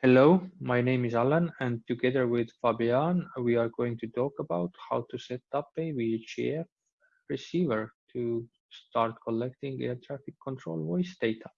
Hello, my name is Alan and together with Fabian, we are going to talk about how to set up a VHF receiver to start collecting air traffic control voice data.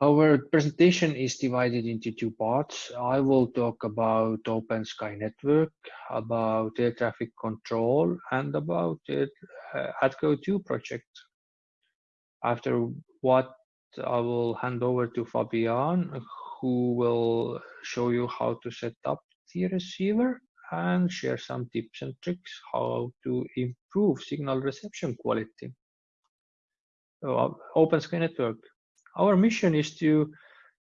Our presentation is divided into two parts. I will talk about OpenSky Network, about air traffic control, and about the uh, ATCO2 project. After what I will hand over to Fabian, who will show you how to set up the receiver and share some tips and tricks how to improve signal reception quality. So, OpenSky Network our mission is to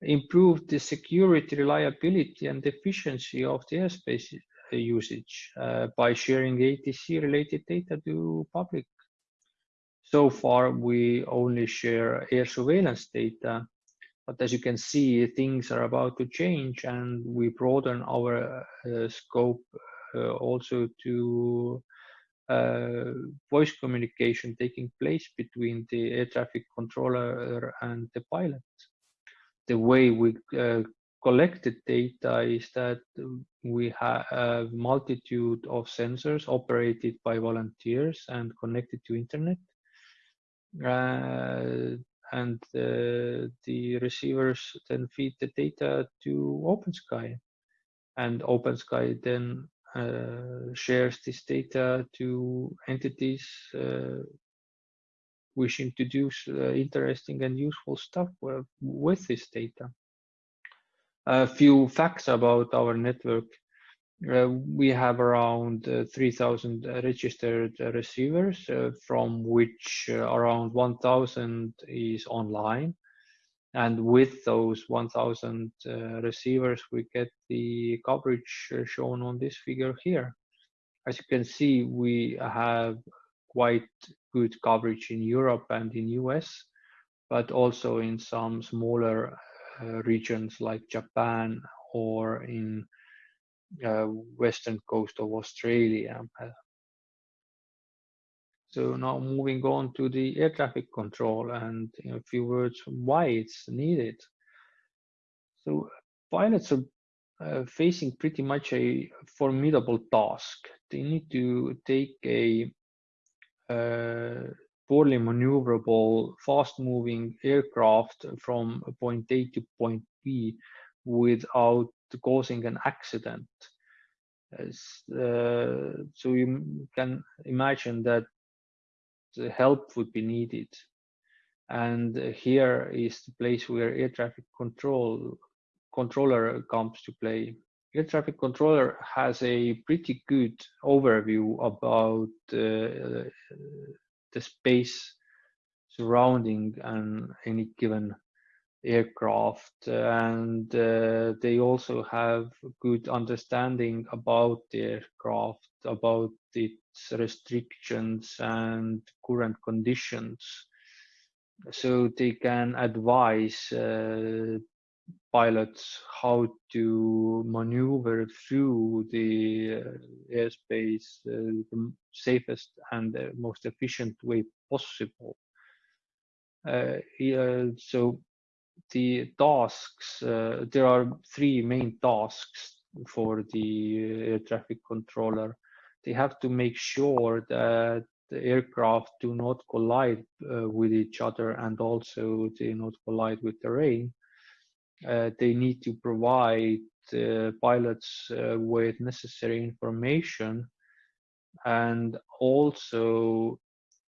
improve the security, reliability, and efficiency of the airspace usage uh, by sharing ATC related data to public. So far, we only share air surveillance data, but as you can see, things are about to change and we broaden our uh, scope uh, also to uh, voice communication taking place between the air traffic controller and the pilot. The way we uh, collected data is that we have a multitude of sensors operated by volunteers and connected to internet. Uh, and uh, the receivers then feed the data to OpenSky. And OpenSky then uh, shares this data to entities wishing to do interesting and useful stuff with this data. A few facts about our network. Uh, we have around uh, 3,000 registered receivers, uh, from which around 1,000 is online. And with those 1000 uh, receivers, we get the coverage uh, shown on this figure here. As you can see, we have quite good coverage in Europe and in US, but also in some smaller uh, regions like Japan or in uh, western coast of Australia. So now moving on to the air traffic control and a few words why it's needed. So pilots are uh, facing pretty much a formidable task. They need to take a uh, poorly maneuverable, fast-moving aircraft from point A to point B without causing an accident. Uh, so you can imagine that the help would be needed. And here is the place where air traffic control controller comes to play. Air traffic controller has a pretty good overview about uh, the space surrounding an any given aircraft and uh, they also have good understanding about the aircraft about its restrictions and current conditions. So they can advise uh, pilots how to maneuver through the uh, airspace uh, the safest and the most efficient way possible. Uh, yeah, so the tasks, uh, there are three main tasks for the air traffic controller. They have to make sure that the aircraft do not collide uh, with each other and also they not collide with terrain. Uh, they need to provide pilots uh, with necessary information and also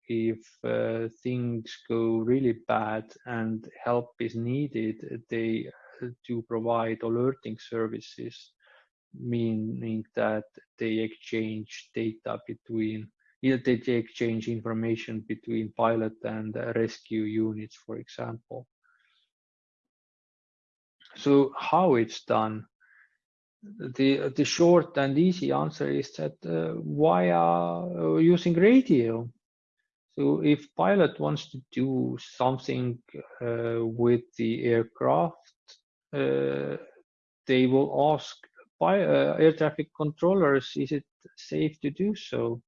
if uh, things go really bad and help is needed, they uh, do provide alerting services, meaning that they exchange data between, they exchange information between pilot and rescue units, for example. So how it's done? The, the short and easy answer is that uh, via uh, using radio so if pilot wants to do something uh, with the aircraft, uh, they will ask by, uh, air traffic controllers, is it safe to do so?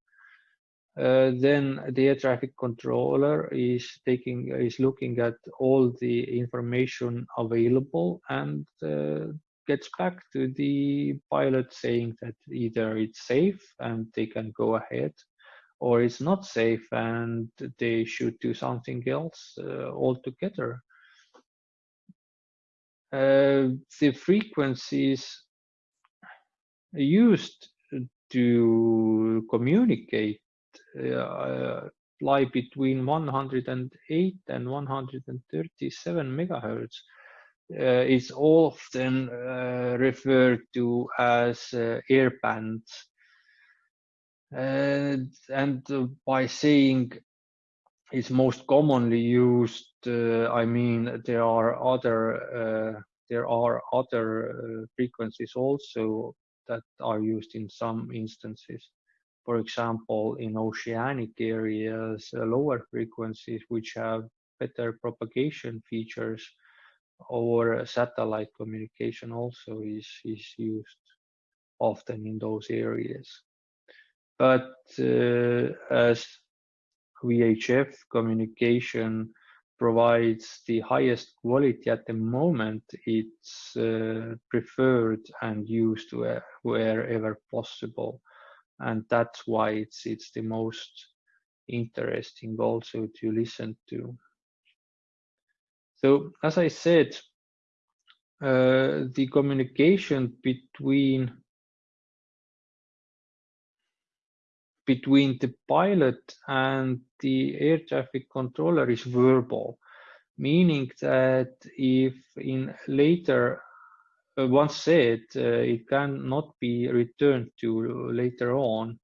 uh, then the air traffic controller is taking is looking at all the information available and uh, gets back to the pilot saying that either it's safe and they can go ahead or it's not safe and they should do something else uh, altogether. Uh, the frequencies used to communicate uh, lie between 108 and 137 megahertz. Uh, is often uh, referred to as uh, air bands. And, and uh, by saying it's most commonly used, uh, I mean there are other uh, there are other frequencies also that are used in some instances. For example, in oceanic areas, uh, lower frequencies which have better propagation features or satellite communication also is, is used often in those areas. But uh, as VHF communication provides the highest quality at the moment, it's uh, preferred and used where, wherever possible. And that's why it's, it's the most interesting also to listen to. So as I said, uh, the communication between between the pilot and the air traffic controller is verbal, meaning that if in later, uh, once said, uh, it cannot be returned to later on,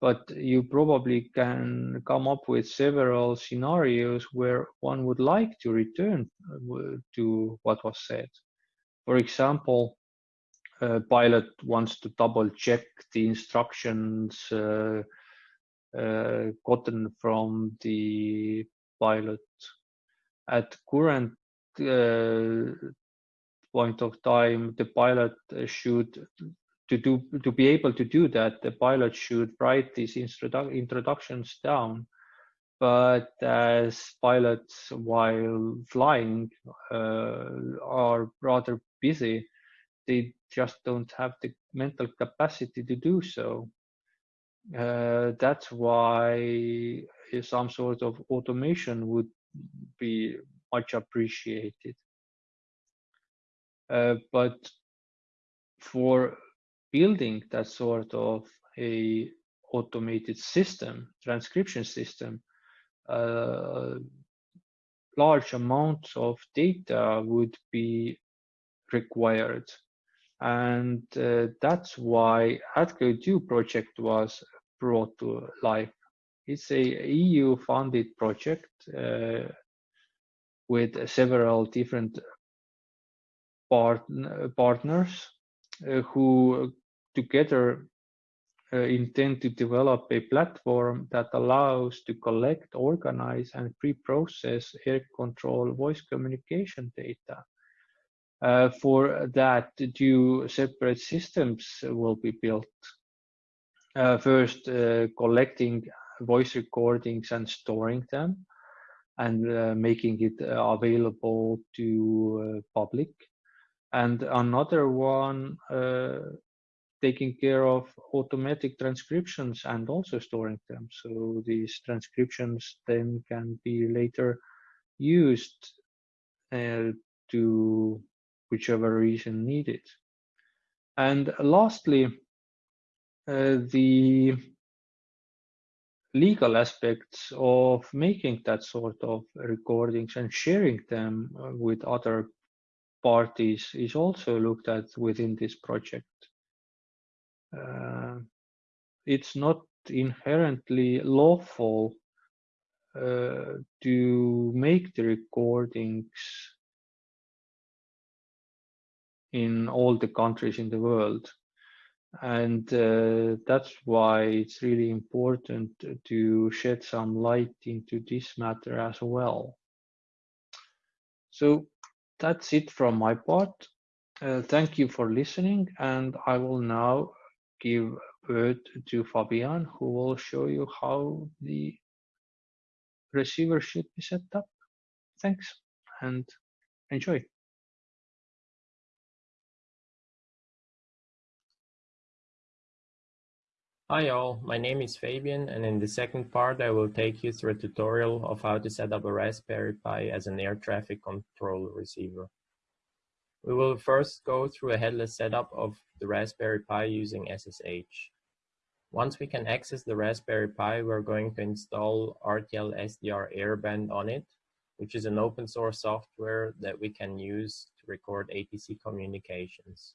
but you probably can come up with several scenarios where one would like to return uh, to what was said. For example, uh, pilot wants to double check the instructions uh, uh, gotten from the pilot. At current uh, point of time, the pilot should to do to be able to do that, the pilot should write these introdu introductions down. But as pilots while flying uh, are rather busy, they just don't have the mental capacity to do so. Uh, that's why some sort of automation would be much appreciated. Uh, but for building that sort of a automated system, transcription system, uh, large amounts of data would be required and uh, that's why ATCO2 project was brought to life. It's a EU funded project uh, with several different part partners uh, who together uh, intend to develop a platform that allows to collect, organize, and pre-process air control voice communication data uh, for that, two separate systems will be built. Uh, first, uh, collecting voice recordings and storing them and uh, making it uh, available to uh, public. And another one taking care of automatic transcriptions and also storing them. So these transcriptions then can be later used to whichever reason needed. And lastly, uh, the legal aspects of making that sort of recordings and sharing them uh, with other parties is also looked at within this project. Uh, it's not inherently lawful uh, to make the recordings in all the countries in the world. And uh, that's why it's really important to shed some light into this matter as well. So that's it from my part. Uh, thank you for listening, and I will now give word to Fabian, who will show you how the receiver should be set up. Thanks and enjoy. Hi all, my name is Fabian and in the second part I will take you through a tutorial of how to set up a Raspberry Pi as an air traffic control receiver. We will first go through a headless setup of the Raspberry Pi using SSH. Once we can access the Raspberry Pi, we're going to install RTL SDR Airband on it, which is an open source software that we can use to record ATC communications.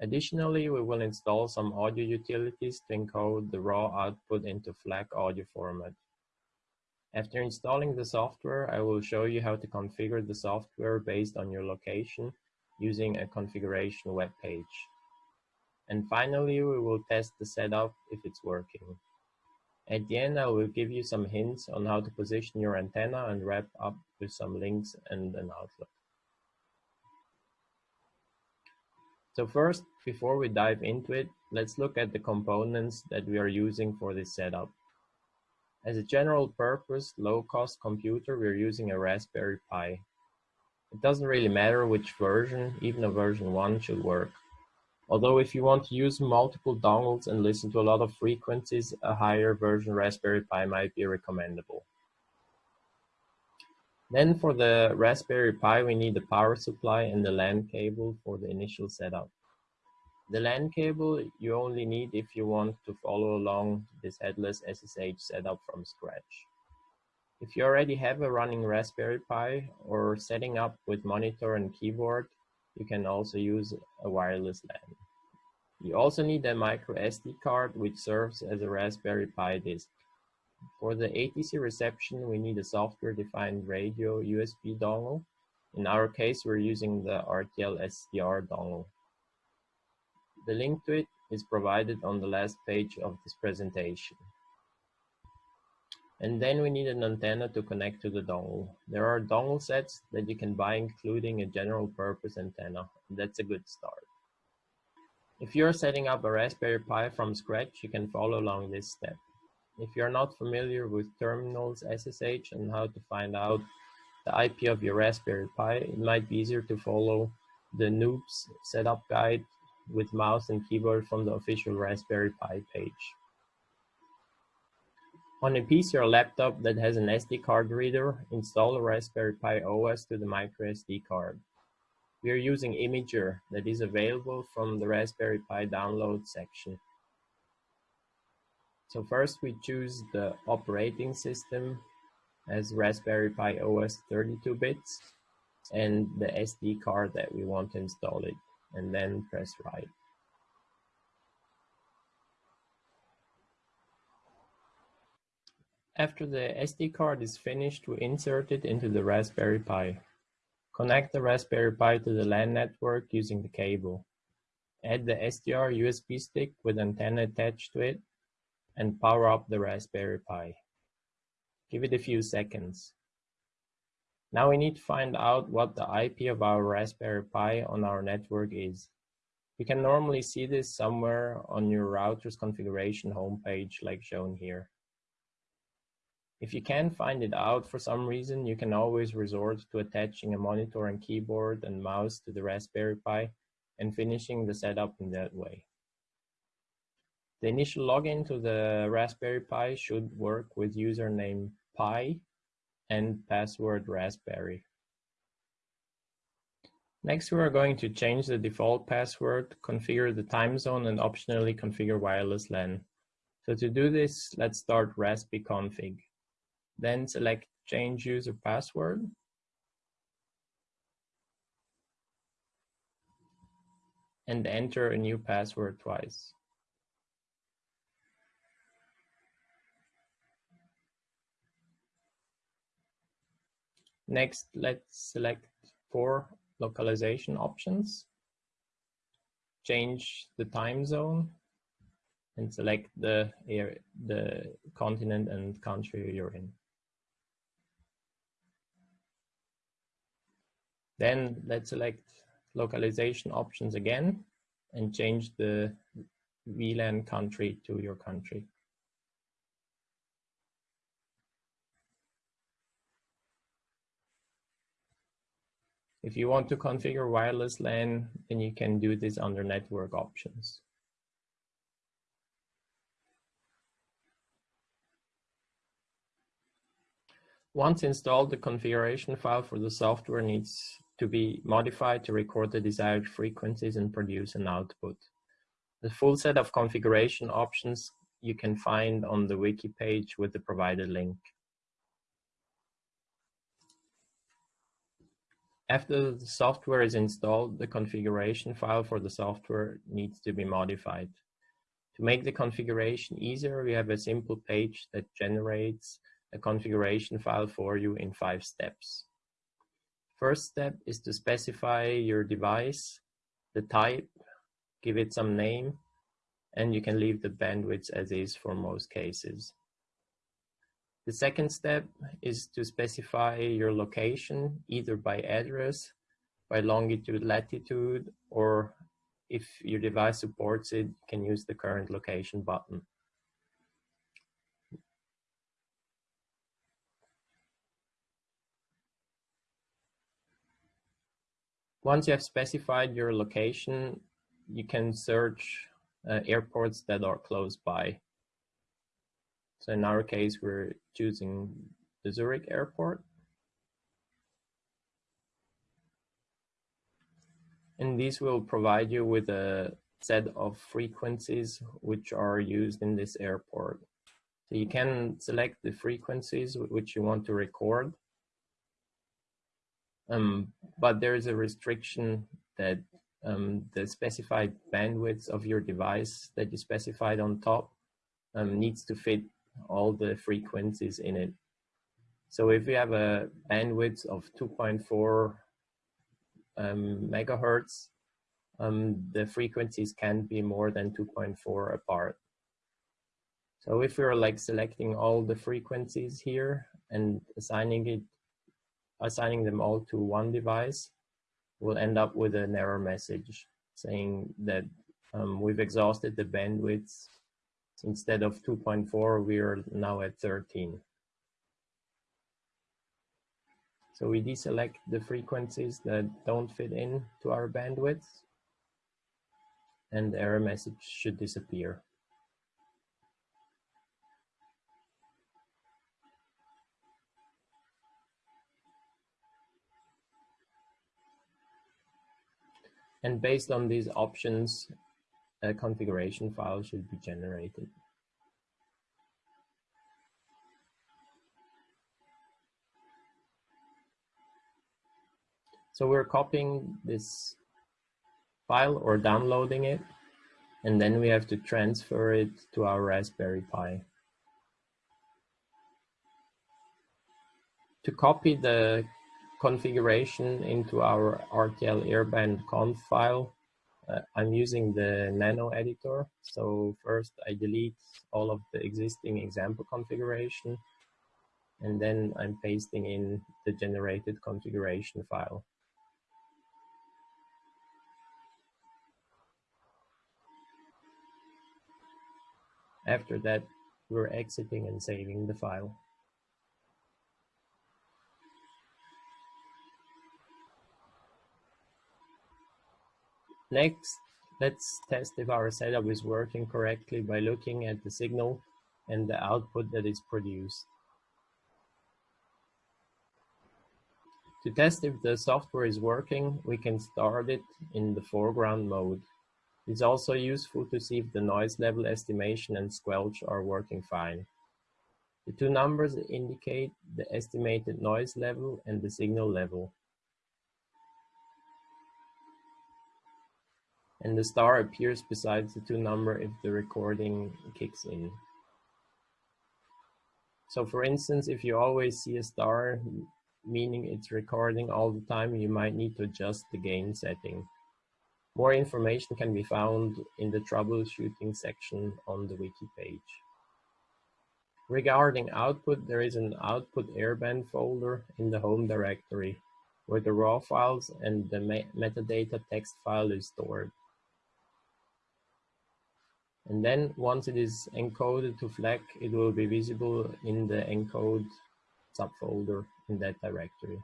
Additionally, we will install some audio utilities to encode the raw output into FLAC audio format. After installing the software, I will show you how to configure the software based on your location using a configuration web page. And finally, we will test the setup if it's working. At the end, I will give you some hints on how to position your antenna and wrap up with some links and an outlook. So first, before we dive into it, let's look at the components that we are using for this setup. As a general purpose, low-cost computer, we're using a Raspberry Pi. It doesn't really matter which version, even a version 1 should work. Although if you want to use multiple dongles and listen to a lot of frequencies, a higher version Raspberry Pi might be recommendable. Then for the Raspberry Pi, we need the power supply and the LAN cable for the initial setup. The LAN cable you only need if you want to follow along this headless SSH setup from scratch. If you already have a running Raspberry Pi or setting up with monitor and keyboard, you can also use a wireless LAN. You also need a micro SD card which serves as a Raspberry Pi disk. For the ATC reception, we need a software-defined radio USB dongle. In our case, we're using the RTL SDR dongle. The link to it is provided on the last page of this presentation. And then we need an antenna to connect to the dongle. There are dongle sets that you can buy including a general purpose antenna. That's a good start. If you're setting up a Raspberry Pi from scratch, you can follow along this step. If you're not familiar with terminals SSH and how to find out the IP of your Raspberry Pi, it might be easier to follow the noobs setup guide with mouse and keyboard from the official Raspberry Pi page. On a PC or laptop that has an SD card reader, install a Raspberry Pi OS to the microSD card. We are using Imager that is available from the Raspberry Pi download section. So first we choose the operating system as Raspberry Pi OS 32 bits and the SD card that we want to install it and then press write. After the SD card is finished, we insert it into the Raspberry Pi. Connect the Raspberry Pi to the LAN network using the cable. Add the SDR USB stick with antenna attached to it and power up the Raspberry Pi. Give it a few seconds. Now we need to find out what the IP of our Raspberry Pi on our network is. You can normally see this somewhere on your router's configuration homepage like shown here. If you can't find it out for some reason, you can always resort to attaching a monitor and keyboard and mouse to the Raspberry Pi and finishing the setup in that way. The initial login to the Raspberry Pi should work with username pi and password raspberry. Next, we are going to change the default password, configure the time zone, and optionally configure wireless LAN. So to do this, let's start raspi config. Then select change user password. And enter a new password twice. Next, let's select four localization options. Change the time zone and select the, area, the continent and country you're in. Then let's select localization options again and change the WLAN country to your country. If you want to configure wireless LAN, then you can do this under network options. Once installed, the configuration file for the software needs to be modified to record the desired frequencies and produce an output. The full set of configuration options you can find on the wiki page with the provided link. After the software is installed, the configuration file for the software needs to be modified. To make the configuration easier, we have a simple page that generates a configuration file for you in five steps. First step is to specify your device, the type, give it some name, and you can leave the bandwidth as is for most cases. The second step is to specify your location, either by address, by longitude, latitude, or if your device supports it, you can use the current location button. Once you have specified your location, you can search uh, airports that are close by. So in our case, we're choosing the Zurich airport. And these will provide you with a set of frequencies which are used in this airport. So you can select the frequencies which you want to record um, but there is a restriction that um, the specified bandwidth of your device that you specified on top um, needs to fit all the frequencies in it. So if we have a bandwidth of 2.4 um, megahertz, um, the frequencies can be more than 2.4 apart. So if we're like selecting all the frequencies here and assigning it assigning them all to one device, we'll end up with an error message saying that um, we've exhausted the bandwidth. Instead of 2.4, we are now at 13. So we deselect the frequencies that don't fit in to our bandwidth and the error message should disappear. And based on these options, a configuration file should be generated. So we're copying this file or downloading it, and then we have to transfer it to our Raspberry Pi. To copy the configuration into our RTL airband conf file, uh, I'm using the nano editor. So first I delete all of the existing example configuration and then I'm pasting in the generated configuration file. After that, we're exiting and saving the file. Next, let's test if our setup is working correctly by looking at the signal and the output that is produced. To test if the software is working, we can start it in the foreground mode. It's also useful to see if the noise level estimation and squelch are working fine. The two numbers indicate the estimated noise level and the signal level. And the star appears beside the two number if the recording kicks in. So for instance, if you always see a star, meaning it's recording all the time, you might need to adjust the gain setting. More information can be found in the troubleshooting section on the wiki page. Regarding output, there is an output airband folder in the home directory where the raw files and the metadata text file is stored. And then once it is encoded to FLAC, it will be visible in the encode subfolder in that directory.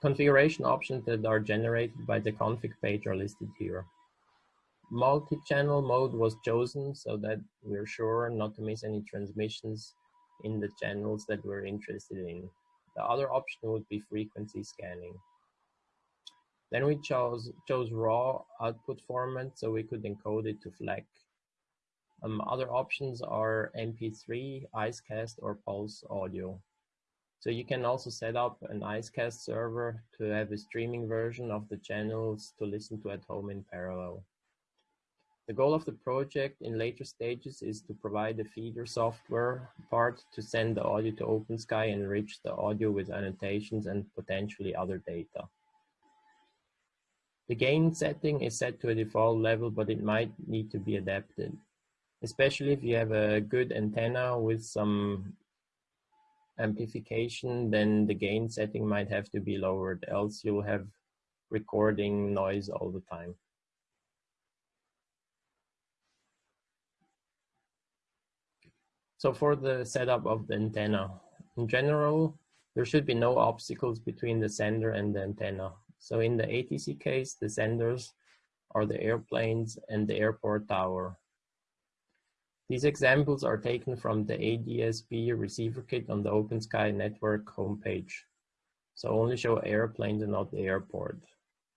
Configuration options that are generated by the config page are listed here. Multi-channel mode was chosen so that we're sure not to miss any transmissions in the channels that we're interested in. The other option would be frequency scanning. Then we chose, chose raw output format so we could encode it to FLAC. Um, other options are MP3, IceCast, or Pulse audio. So you can also set up an IceCast server to have a streaming version of the channels to listen to at home in parallel. The goal of the project in later stages is to provide the feeder software part to send the audio to OpenSky and enrich the audio with annotations and potentially other data. The gain setting is set to a default level, but it might need to be adapted, especially if you have a good antenna with some amplification, then the gain setting might have to be lowered, else you'll have recording noise all the time. So for the setup of the antenna, in general, there should be no obstacles between the sender and the antenna. So in the ATC case, the senders are the airplanes and the airport tower. These examples are taken from the ADSB receiver kit on the OpenSky network homepage. So only show airplanes and not the airport,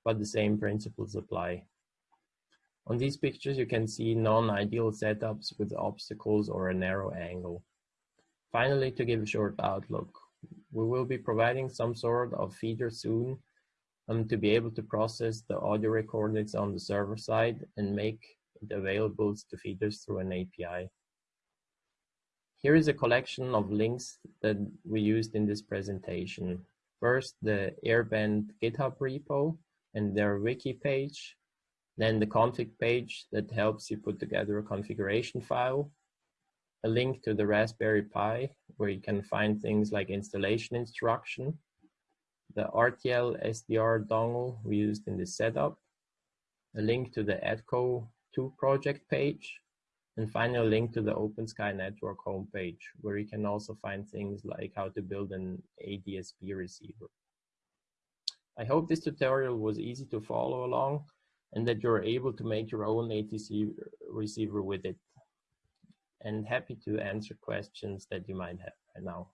but the same principles apply. On these pictures, you can see non-ideal setups with obstacles or a narrow angle. Finally, to give a short outlook, we will be providing some sort of feeder soon um, to be able to process the audio recordings on the server side and make it available to feeders through an API. Here is a collection of links that we used in this presentation. First, the Airband GitHub repo and their wiki page, then the config page that helps you put together a configuration file, a link to the Raspberry Pi where you can find things like installation instruction, the RTL SDR dongle we used in this setup, a link to the ATCO to project page, and finally a link to the OpenSky network homepage, where you can also find things like how to build an ADSB receiver. I hope this tutorial was easy to follow along and that you're able to make your own ATC receiver with it. And happy to answer questions that you might have right now.